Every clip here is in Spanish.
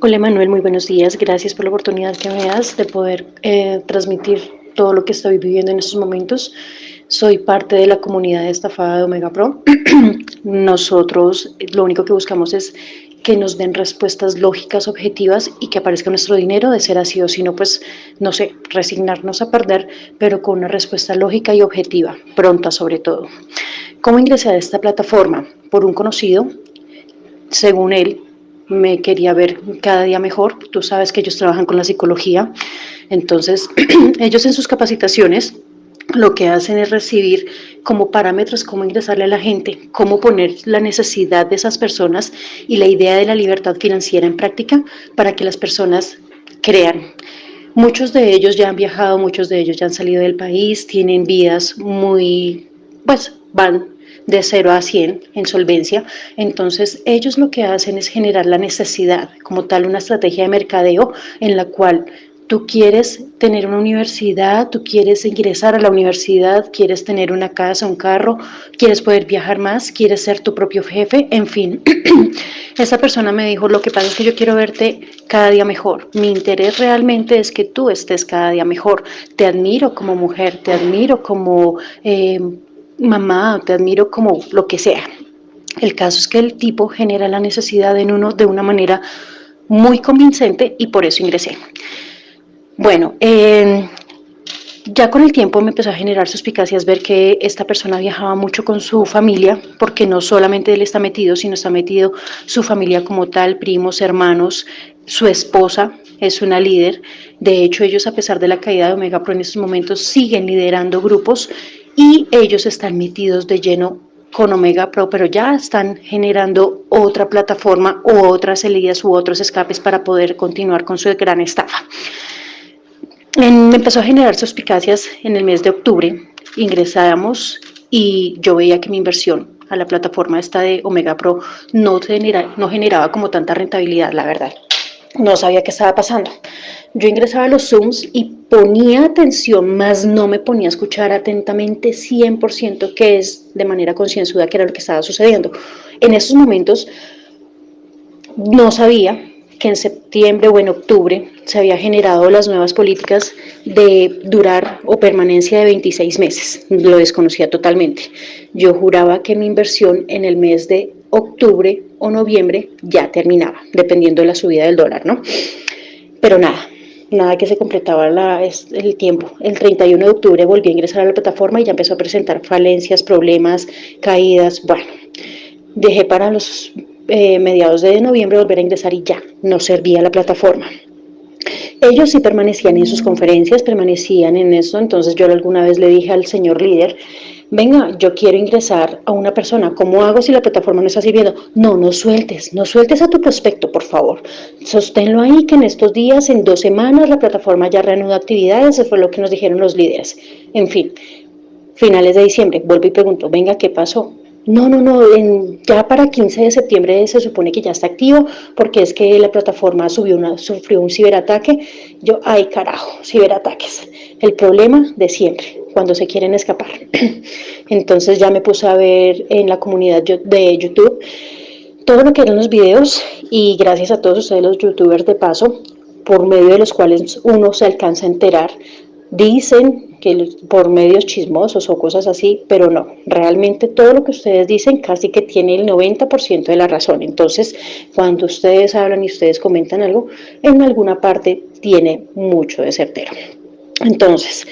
Hola Manuel, muy buenos días. Gracias por la oportunidad que me das de poder eh, transmitir todo lo que estoy viviendo en estos momentos. Soy parte de la comunidad estafada de Omega Pro. Nosotros lo único que buscamos es que nos den respuestas lógicas, objetivas y que aparezca nuestro dinero de ser así o si no, pues, no sé, resignarnos a perder, pero con una respuesta lógica y objetiva, pronta sobre todo. ¿Cómo ingresé a esta plataforma? Por un conocido, según él, me quería ver cada día mejor. Tú sabes que ellos trabajan con la psicología. Entonces, ellos en sus capacitaciones lo que hacen es recibir como parámetros cómo ingresarle a la gente, cómo poner la necesidad de esas personas y la idea de la libertad financiera en práctica para que las personas crean. Muchos de ellos ya han viajado, muchos de ellos ya han salido del país, tienen vidas muy, pues van de 0 a 100 en solvencia, entonces ellos lo que hacen es generar la necesidad, como tal una estrategia de mercadeo en la cual tú quieres tener una universidad, tú quieres ingresar a la universidad, quieres tener una casa, un carro, quieres poder viajar más, quieres ser tu propio jefe, en fin. Esa persona me dijo, lo que pasa es que yo quiero verte cada día mejor. Mi interés realmente es que tú estés cada día mejor. Te admiro como mujer, te admiro como eh, mamá, te admiro como lo que sea. El caso es que el tipo genera la necesidad en uno de una manera muy convincente y por eso ingresé. Bueno, eh, ya con el tiempo me empezó a generar suspicacias ver que esta persona viajaba mucho con su familia, porque no solamente él está metido, sino está metido su familia como tal, primos, hermanos, su esposa es una líder. De hecho, ellos a pesar de la caída de Omega Pro en estos momentos siguen liderando grupos y ellos están metidos de lleno con Omega Pro, pero ya están generando otra plataforma o otras salidas u otros escapes para poder continuar con su gran estafa. Me empezó a generar suspicacias en el mes de octubre, ingresamos y yo veía que mi inversión a la plataforma esta de Omega Pro no, genera, no generaba como tanta rentabilidad, la verdad. No sabía qué estaba pasando yo ingresaba a los Zooms y ponía atención, más no me ponía a escuchar atentamente 100% que es de manera concienzuda que era lo que estaba sucediendo. En esos momentos no sabía que en septiembre o en octubre se había generado las nuevas políticas de durar o permanencia de 26 meses. Lo desconocía totalmente. Yo juraba que mi inversión en el mes de octubre o noviembre ya terminaba, dependiendo de la subida del dólar, ¿no? Pero nada, nada que se completaba la, el tiempo. El 31 de octubre volví a ingresar a la plataforma y ya empezó a presentar falencias, problemas, caídas. Bueno, dejé para los eh, mediados de noviembre volver a ingresar y ya, no servía la plataforma. Ellos sí permanecían en sus conferencias, permanecían en eso, entonces yo alguna vez le dije al señor líder, venga, yo quiero ingresar a una persona, ¿cómo hago si la plataforma no está sirviendo? No, no sueltes, no sueltes a tu prospecto, por favor. Sosténlo ahí que en estos días, en dos semanas, la plataforma ya reanuda actividades, eso fue lo que nos dijeron los líderes. En fin, finales de diciembre, vuelvo y pregunto, venga, ¿qué pasó? No, no, no, ya para 15 de septiembre se supone que ya está activo porque es que la plataforma subió una, sufrió un ciberataque. Yo, ay carajo, ciberataques. El problema de siempre, cuando se quieren escapar. Entonces ya me puse a ver en la comunidad de YouTube todo lo que eran los videos y gracias a todos ustedes los youtubers de paso, por medio de los cuales uno se alcanza a enterar Dicen que por medios chismosos o cosas así, pero no, realmente todo lo que ustedes dicen casi que tiene el 90% de la razón. Entonces, cuando ustedes hablan y ustedes comentan algo, en alguna parte tiene mucho de certero. Entonces,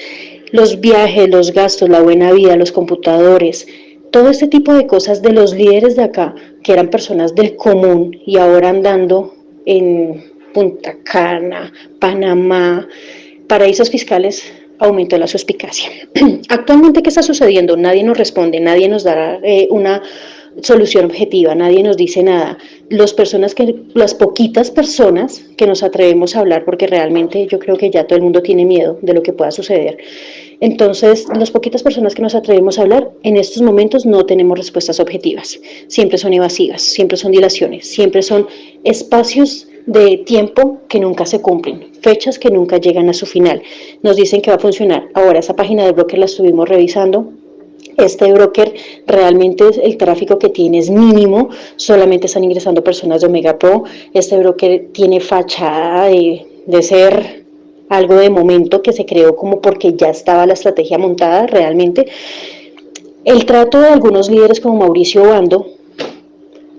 los viajes, los gastos, la buena vida, los computadores, todo este tipo de cosas de los líderes de acá, que eran personas del común y ahora andando en Punta Cana, Panamá, paraísos fiscales aumentó la suspicacia. Actualmente, ¿qué está sucediendo? Nadie nos responde, nadie nos da eh, una solución objetiva, nadie nos dice nada. Los personas que, las poquitas personas que nos atrevemos a hablar, porque realmente yo creo que ya todo el mundo tiene miedo de lo que pueda suceder. Entonces, las poquitas personas que nos atrevemos a hablar, en estos momentos no tenemos respuestas objetivas. Siempre son evasivas, siempre son dilaciones, siempre son espacios de tiempo que nunca se cumplen, fechas que nunca llegan a su final. Nos dicen que va a funcionar. Ahora, esa página de broker la estuvimos revisando este broker realmente el tráfico que tiene es mínimo, solamente están ingresando personas de Omega Pro, este broker tiene fachada de, de ser algo de momento que se creó como porque ya estaba la estrategia montada realmente. El trato de algunos líderes como Mauricio Bando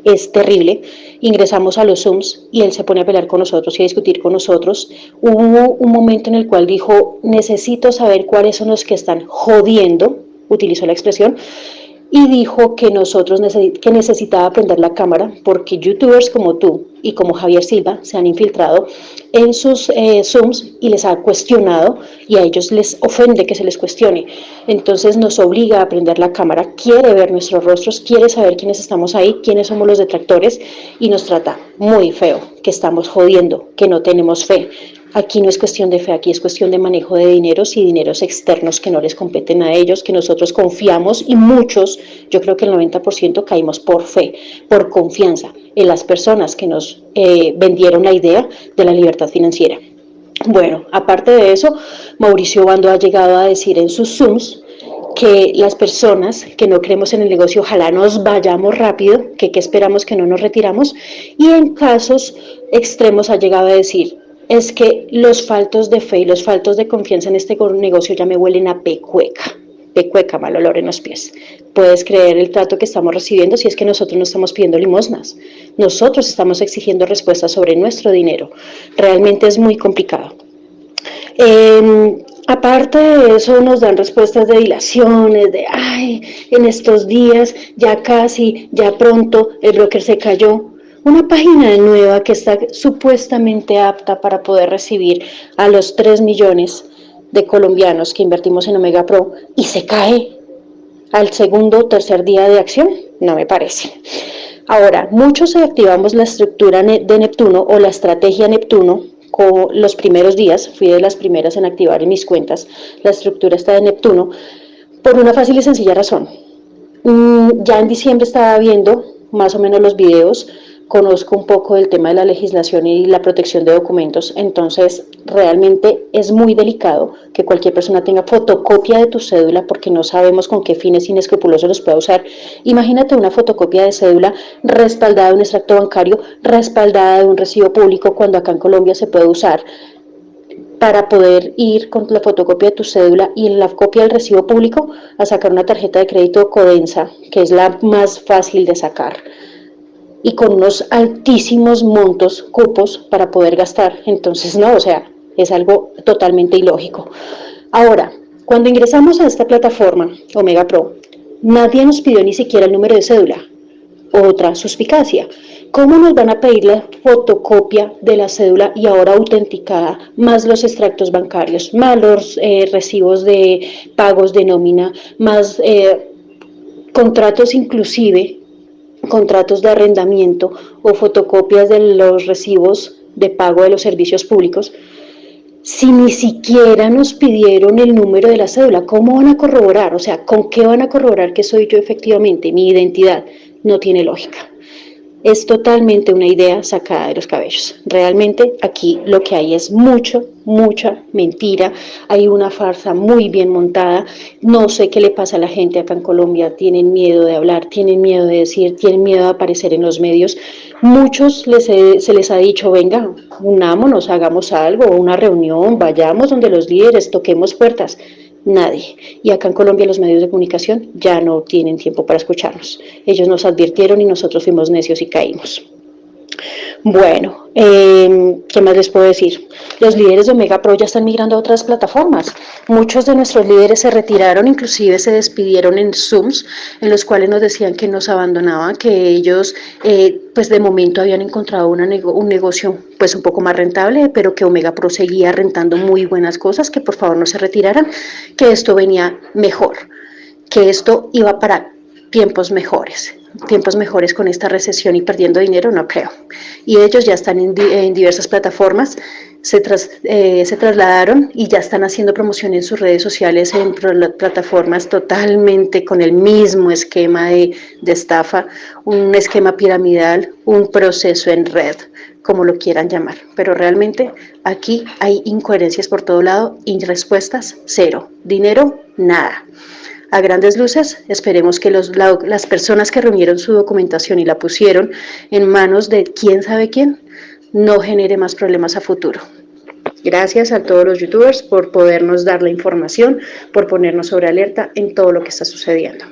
es terrible. Ingresamos a los Zooms y él se pone a pelear con nosotros y a discutir con nosotros. Hubo un momento en el cual dijo, necesito saber cuáles son los que están jodiendo, utilizó la expresión, y dijo que nosotros que necesitaba prender la cámara porque youtubers como tú y como Javier Silva se han infiltrado en sus eh, Zooms y les ha cuestionado y a ellos les ofende que se les cuestione. Entonces nos obliga a prender la cámara, quiere ver nuestros rostros, quiere saber quiénes estamos ahí, quiénes somos los detractores y nos trata muy feo, que estamos jodiendo, que no tenemos fe. Aquí no es cuestión de fe, aquí es cuestión de manejo de dineros y dineros externos que no les competen a ellos, que nosotros confiamos y muchos, yo creo que el 90% caímos por fe, por confianza en las personas que nos eh, vendieron la idea de la libertad financiera. Bueno, aparte de eso, Mauricio Bando ha llegado a decir en sus Zooms que las personas que no creemos en el negocio, ojalá nos vayamos rápido, que qué esperamos que no nos retiramos, y en casos extremos ha llegado a decir, es que los faltos de fe y los faltos de confianza en este negocio ya me huelen a pecueca, pecueca, mal olor en los pies. Puedes creer el trato que estamos recibiendo si es que nosotros no estamos pidiendo limosnas. Nosotros estamos exigiendo respuestas sobre nuestro dinero. Realmente es muy complicado. Em, aparte de eso nos dan respuestas de dilaciones, de ay, en estos días ya casi, ya pronto el broker se cayó una página nueva que está supuestamente apta para poder recibir a los 3 millones de colombianos que invertimos en Omega Pro y se cae al segundo o tercer día de acción, no me parece. Ahora, muchos activamos la estructura de Neptuno o la estrategia Neptuno con los primeros días, fui de las primeras en activar en mis cuentas, la estructura está de Neptuno, por una fácil y sencilla razón. Mm, ya en diciembre estaba viendo más o menos los videos conozco un poco del tema de la legislación y la protección de documentos, entonces realmente es muy delicado que cualquier persona tenga fotocopia de tu cédula porque no sabemos con qué fines inescrupulosos los pueda usar. Imagínate una fotocopia de cédula respaldada de un extracto bancario, respaldada de un recibo público cuando acá en Colombia se puede usar para poder ir con la fotocopia de tu cédula y en la copia del recibo público a sacar una tarjeta de crédito Codensa, que es la más fácil de sacar y con unos altísimos montos, cupos para poder gastar. Entonces, no, o sea, es algo totalmente ilógico. Ahora, cuando ingresamos a esta plataforma, Omega Pro, nadie nos pidió ni siquiera el número de cédula. Otra suspicacia. ¿Cómo nos van a pedir la fotocopia de la cédula y ahora autenticada, más los extractos bancarios, más los eh, recibos de pagos de nómina, más eh, contratos inclusive contratos de arrendamiento o fotocopias de los recibos de pago de los servicios públicos, si ni siquiera nos pidieron el número de la cédula, ¿cómo van a corroborar? O sea, ¿con qué van a corroborar que soy yo efectivamente? Mi identidad no tiene lógica es totalmente una idea sacada de los cabellos. Realmente aquí lo que hay es mucho, mucha mentira, hay una farsa muy bien montada, no sé qué le pasa a la gente acá en Colombia, tienen miedo de hablar, tienen miedo de decir, tienen miedo de aparecer en los medios. Muchos les se les ha dicho, venga, unámonos, hagamos algo, una reunión, vayamos donde los líderes, toquemos puertas nadie. Y acá en Colombia los medios de comunicación ya no tienen tiempo para escucharnos. Ellos nos advirtieron y nosotros fuimos necios y caímos. Bueno, em, ¿qué más les puedo decir? Los líderes de Omega Pro ya están migrando a otras plataformas. Muchos de nuestros líderes se retiraron, inclusive se despidieron en Zooms, en los cuales nos decían que nos abandonaban, que ellos eh, pues de momento habían encontrado un negocio pues un poco más rentable, pero que Omega Pro seguía rentando muy buenas cosas, que por favor no se retiraran, que esto venía mejor, que esto iba para tiempos mejores tiempos mejores con esta recesión y perdiendo dinero, no creo. Y ellos ya están en, diversas plataformas, se, eh, se, trasladaron y ya están haciendo promoción en sus redes sociales, en plataformas totalmente con el mismo esquema de, de estafa, un esquema piramidal, un proceso en red, como lo quieran llamar. Pero realmente aquí hay incoherencias por todo lado y respuestas cero. Dinero, nada. A grandes luces, esperemos que las personas que reunieron su documentación y la pusieron en manos de quién sabe quién, no genere más problemas a futuro. Gracias a todos los youtubers por podernos dar la información, por ponernos sobre alerta en todo lo que está sucediendo.